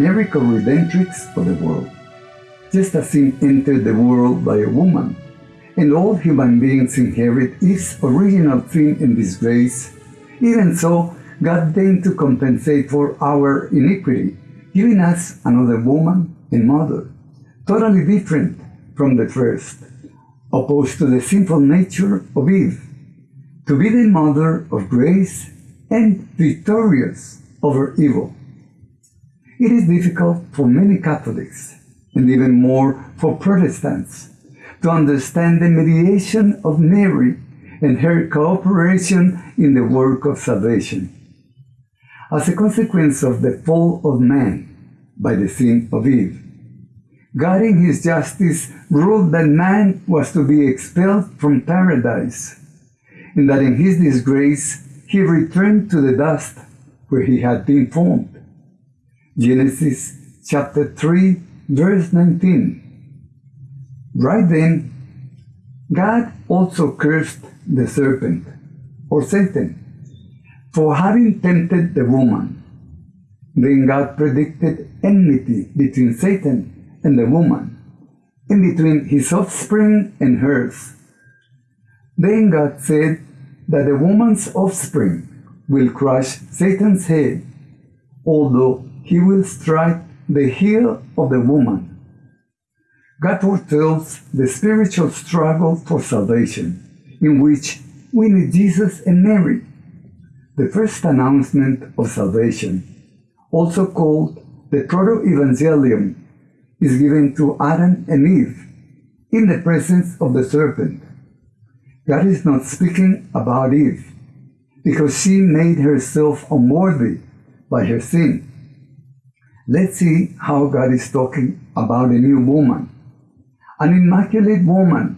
Mary co-redemptrix of the world. Just as sin entered the world by a woman, and all human beings inherit its original sin and disgrace, even so, God deigned to compensate for our iniquity, giving us another woman and mother, totally different from the first, opposed to the sinful nature of Eve, to be the mother of grace and victorious over evil. It is difficult for many Catholics, and even more for Protestants, to understand the mediation of Mary and her cooperation in the work of salvation. As a consequence of the fall of man by the sin of Eve, God in his justice ruled that man was to be expelled from paradise, and that in his disgrace he returned to the dust where he had been formed. Genesis chapter 3, verse 19. Right then, God also cursed the serpent, or Satan, for having tempted the woman. Then God predicted enmity between Satan and the woman, and between his offspring and hers. Then God said that the woman's offspring will crush Satan's head, although he will strike the heel of the woman. God foretells the spiritual struggle for salvation, in which we need Jesus and Mary. The first announcement of salvation, also called the Proto-Evangelium, is given to Adam and Eve in the presence of the serpent. God is not speaking about Eve because she made herself unworthy by her sin. Let's see how God is talking about a new woman, an immaculate woman,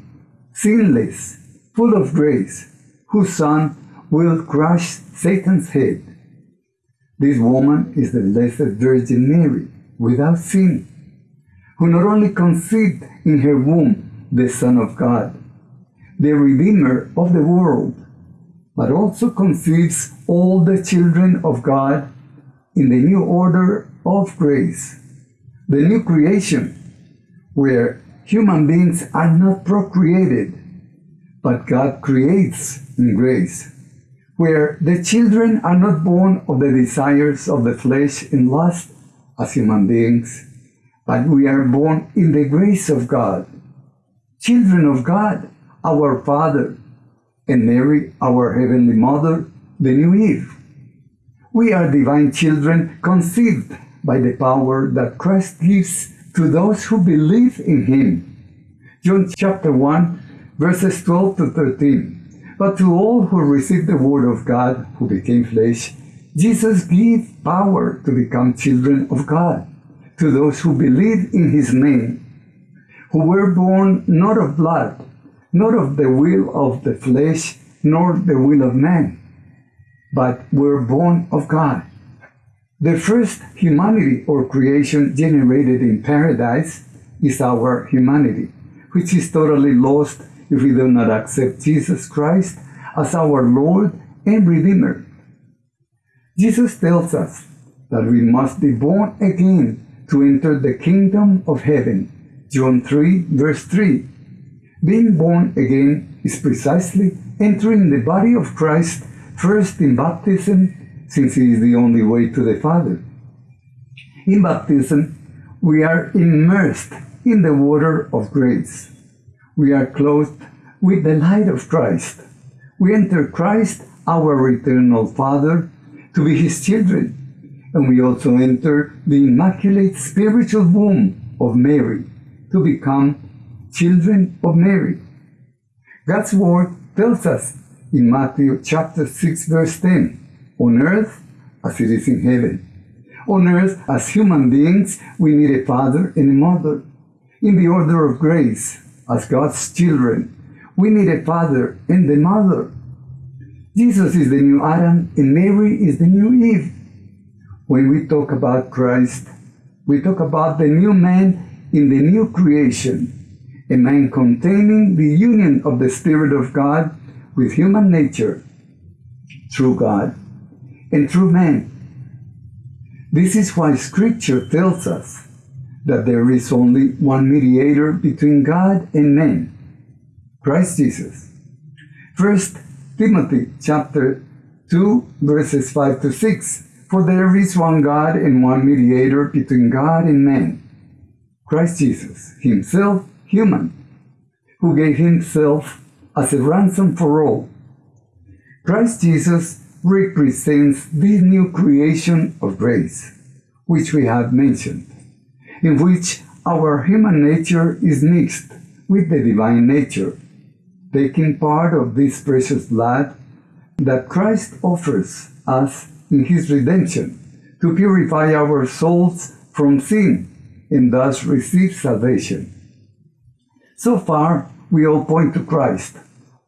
sinless, full of grace, whose son will crush Satan's head. This woman is the Blessed Virgin Mary, without sin, who not only conceived in her womb the Son of God, the Redeemer of the world, but also conceives all the children of God in the new order of grace, the new creation, where human beings are not procreated, but God creates in grace, where the children are not born of the desires of the flesh and lust as human beings, but we are born in the grace of God, children of God, our Father, and Mary, our Heavenly Mother, the new Eve. We are divine children conceived by the power that Christ gives to those who believe in Him. John chapter 1, verses 12 to 13. But to all who received the Word of God, who became flesh, Jesus gave power to become children of God, to those who believe in His name, who were born not of blood, not of the will of the flesh, nor the will of man, but were born of God. The first humanity or creation generated in paradise is our humanity, which is totally lost if we do not accept Jesus Christ as our Lord and Redeemer. Jesus tells us that we must be born again to enter the kingdom of heaven. John 3, verse 3. Being born again is precisely entering the body of Christ first in baptism, since it is the only way to the Father. In baptism, we are immersed in the water of grace. We are clothed with the light of Christ. We enter Christ, our eternal Father, to be his children, and we also enter the immaculate spiritual womb of Mary to become children of Mary. God's word tells us in Matthew chapter 6 verse 10, on earth as it is in heaven. On earth, as human beings, we need a father and a mother. In the order of grace, as God's children, we need a father and a mother. Jesus is the new Adam and Mary is the new Eve. When we talk about Christ, we talk about the new man in the new creation, a man containing the union of the Spirit of God with human nature through God and through man. This is why Scripture tells us that there is only one mediator between God and men, Christ Jesus. First Timothy chapter 2 verses 5 to 6 For there is one God and one mediator between God and men, Christ Jesus, himself human, who gave himself as a ransom for all. Christ Jesus represents this new creation of grace, which we have mentioned, in which our human nature is mixed with the divine nature, taking part of this precious blood that Christ offers us in his redemption to purify our souls from sin and thus receive salvation. So far, we all point to Christ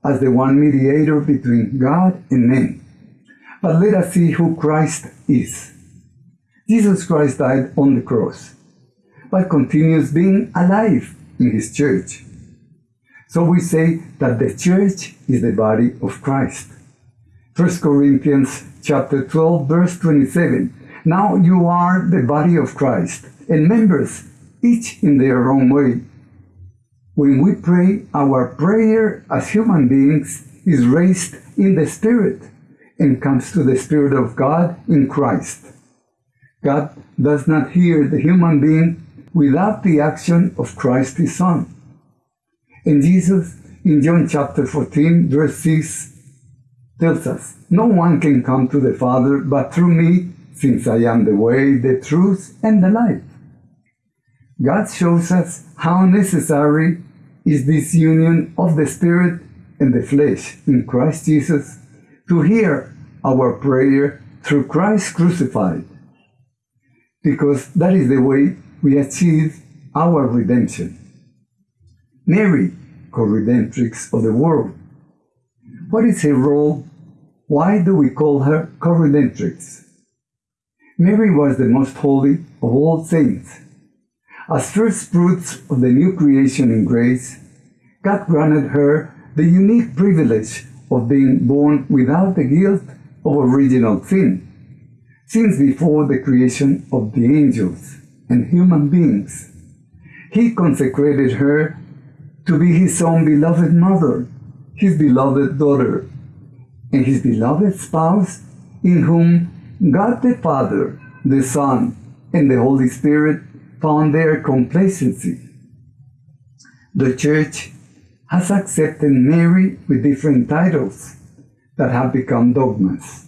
as the one mediator between God and men. But let us see who Christ is. Jesus Christ died on the cross, but continues being alive in his church. So we say that the church is the body of Christ. 1 Corinthians chapter 12 verse 27. Now you are the body of Christ and members each in their own way. When we pray, our prayer as human beings is raised in the Spirit and comes to the Spirit of God in Christ. God does not hear the human being without the action of Christ his Son. And Jesus, in John chapter 14, verse 6, tells us, No one can come to the Father but through me, since I am the way, the truth, and the life. God shows us how necessary is this union of the Spirit and the flesh in Christ Jesus to hear our prayer through Christ crucified, because that is the way we achieve our redemption. Mary, co-redemptrix of the world. What is her role? Why do we call her co-redemptrix? Mary was the most holy of all saints as first fruits of the new creation in grace, God granted her the unique privilege of being born without the guilt of original sin, since before the creation of the angels and human beings. He consecrated her to be his own beloved mother, his beloved daughter, and his beloved spouse, in whom God the Father, the Son, and the Holy Spirit found their complacency. The Church has accepted Mary with different titles that have become dogmas.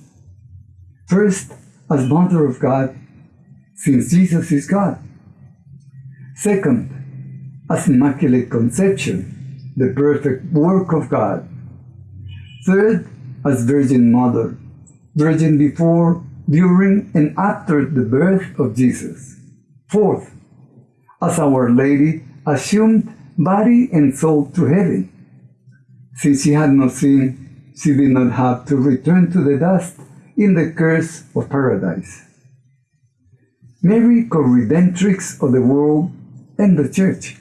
First, as Mother of God, since Jesus is God. Second, as Immaculate Conception, the perfect work of God. Third, as Virgin Mother, Virgin before, during, and after the birth of Jesus. Fourth, as Our Lady assumed body and soul to heaven. Since she had no sin, she did not have to return to the dust in the curse of paradise. Mary, co-redemptrix of the world and the church.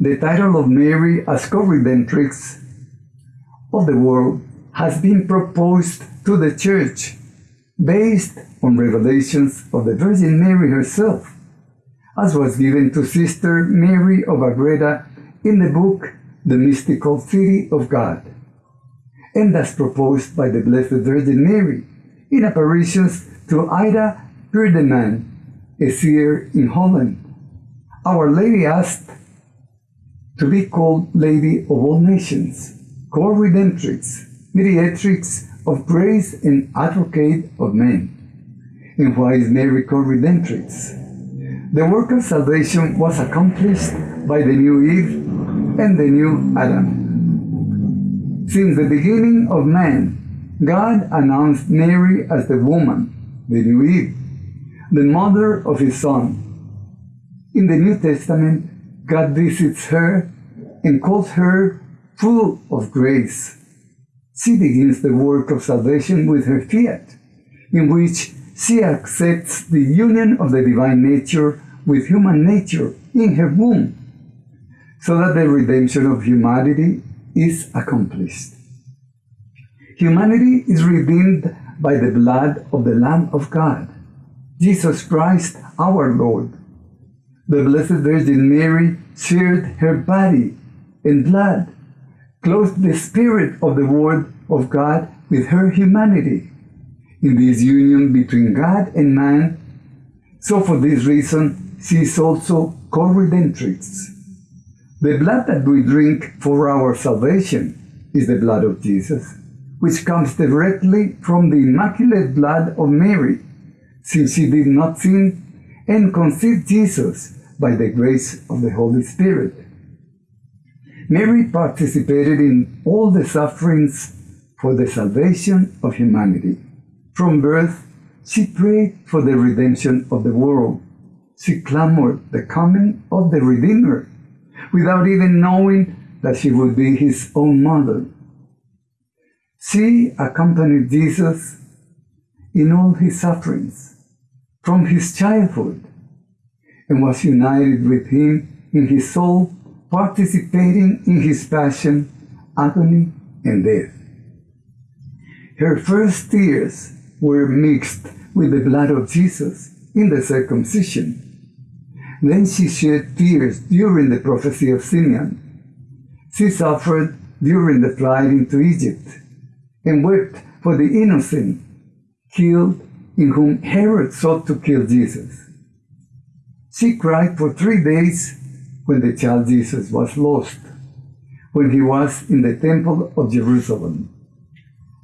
The title of Mary as co-redemptrix of the world has been proposed to the church based on revelations of the Virgin Mary herself as was given to Sister Mary of Agreda in the book The Mystical City of God, and as proposed by the Blessed Virgin Mary in apparitions to Ida Peerdeman, a seer in Holland. Our Lady asked to be called Lady of all nations, co-redemptrix, mediatrix of grace and advocate of men. And why is Mary co-redemptrix? The work of salvation was accomplished by the new Eve and the new Adam. Since the beginning of man, God announced Mary as the woman, the new Eve, the mother of his Son. In the New Testament, God visits her and calls her full of grace. She begins the work of salvation with her fiat, in which she accepts the union of the divine nature with human nature in her womb, so that the redemption of humanity is accomplished. Humanity is redeemed by the blood of the Lamb of God, Jesus Christ our Lord. The Blessed Virgin Mary shared her body and blood, clothed the Spirit of the Word of God with her humanity. In this union between God and man, so for this reason, she is also co-redemptrix. The blood that we drink for our salvation is the blood of Jesus, which comes directly from the immaculate blood of Mary, since she did not sin and conceived Jesus by the grace of the Holy Spirit. Mary participated in all the sufferings for the salvation of humanity. From birth, she prayed for the redemption of the world. She clamored the coming of the Redeemer without even knowing that she would be his own mother. She accompanied Jesus in all his sufferings from his childhood and was united with him in his soul, participating in his passion, agony, and death. Her first tears were mixed with the blood of Jesus in the circumcision. Then she shed tears during the prophecy of Simeon. She suffered during the flight into Egypt and wept for the innocent killed in whom Herod sought to kill Jesus. She cried for three days when the child Jesus was lost, when he was in the temple of Jerusalem.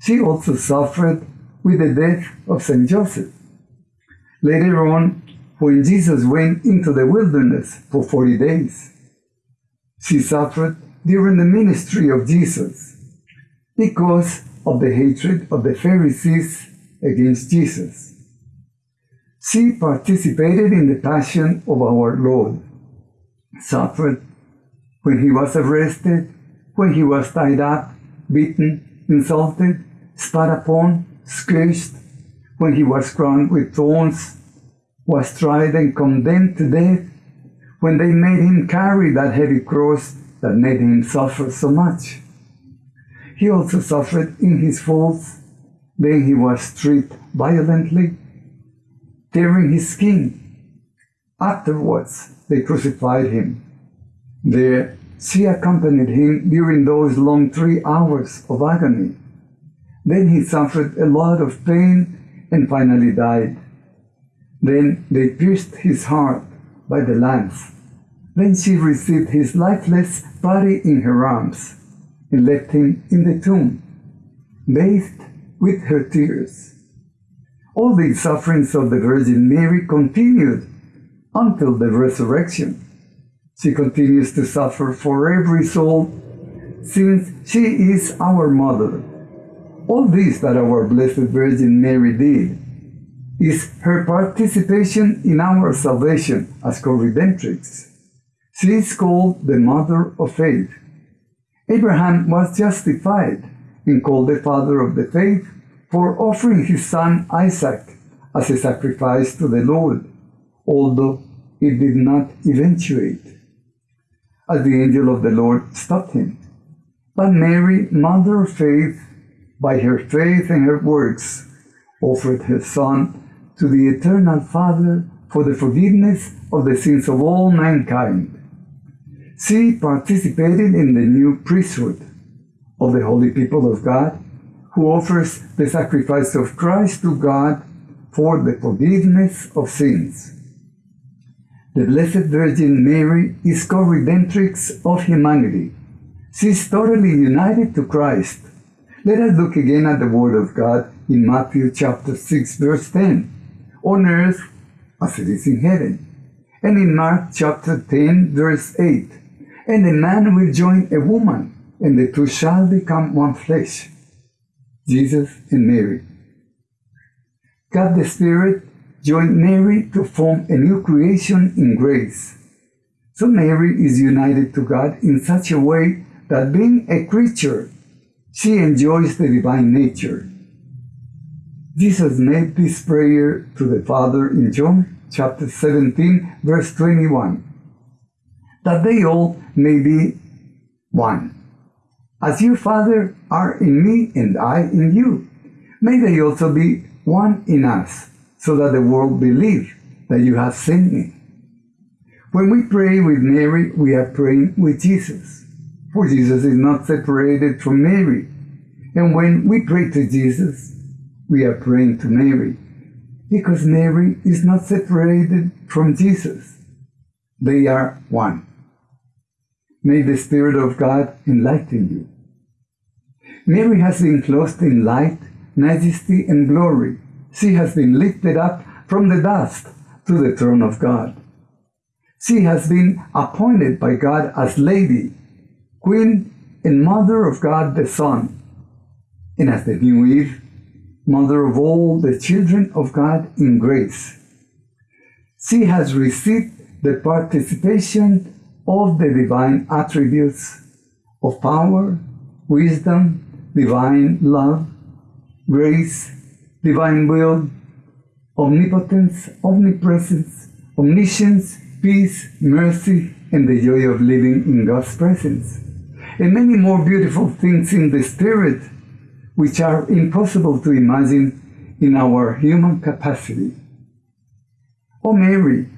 She also suffered with the death of St. Joseph. Later on, when Jesus went into the wilderness for 40 days, she suffered during the ministry of Jesus because of the hatred of the Pharisees against Jesus. She participated in the passion of our Lord, suffered when he was arrested, when he was tied up, beaten, insulted, spat upon, scourged, when he was crowned with thorns, was tried and condemned to death, when they made him carry that heavy cross that made him suffer so much. He also suffered in his faults. Then he was stripped violently tearing his skin. Afterwards, they crucified him. There, she accompanied him during those long three hours of agony. Then he suffered a lot of pain and finally died. Then they pierced his heart by the lance. Then she received his lifeless body in her arms and left him in the tomb, bathed with her tears. All these sufferings of the Virgin Mary continued until the resurrection. She continues to suffer for every soul since she is our mother. All this that our Blessed Virgin Mary did is her participation in our salvation as co-redemptrix. She is called the Mother of Faith. Abraham was justified and called the Father of the Faith for offering his son Isaac as a sacrifice to the Lord, although it did not eventuate, as the angel of the Lord stopped him. But Mary, Mother of Faith, by her faith and her works, offered her Son to the Eternal Father for the forgiveness of the sins of all mankind. She participated in the new priesthood of the holy people of God who offers the sacrifice of Christ to God for the forgiveness of sins. The Blessed Virgin Mary is co-redemptrix of humanity. She is totally united to Christ. Let us look again at the Word of God in Matthew chapter 6 verse 10. On earth as it is in heaven. And in Mark chapter 10 verse 8. And a man will join a woman, and the two shall become one flesh. Jesus and Mary. God the Spirit joined Mary to form a new creation in grace. So Mary is united to God in such a way that being a creature, she enjoys the divine nature. Jesus made this prayer to the Father in John chapter 17, verse 21, that they all may be one as you, Father, are in me and I in you. May they also be one in us, so that the world believe that you have sent me. When we pray with Mary, we are praying with Jesus, for Jesus is not separated from Mary. And when we pray to Jesus, we are praying to Mary, because Mary is not separated from Jesus. They are one. May the Spirit of God enlighten you. Mary has been clothed in light, majesty, and glory. She has been lifted up from the dust to the throne of God. She has been appointed by God as Lady, Queen, and Mother of God the Son, and as the new Eve, Mother of all the children of God in grace. She has received the participation of the divine attributes of power, wisdom, divine love, grace, divine will, omnipotence, omnipresence, omniscience, peace, mercy, and the joy of living in God's presence, and many more beautiful things in the Spirit which are impossible to imagine in our human capacity. O Mary,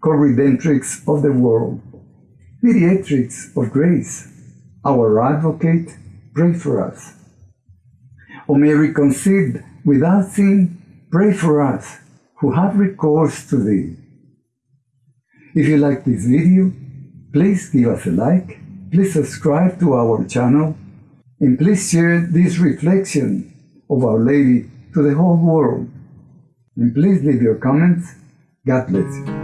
co-redemptrix of the world, mediatrix of grace, our advocate, pray for us. O Mary conceived without sin, pray for us who have recourse to thee. If you like this video, please give us a like, please subscribe to our channel, and please share this reflection of Our Lady to the whole world. And please leave your comments. God bless you.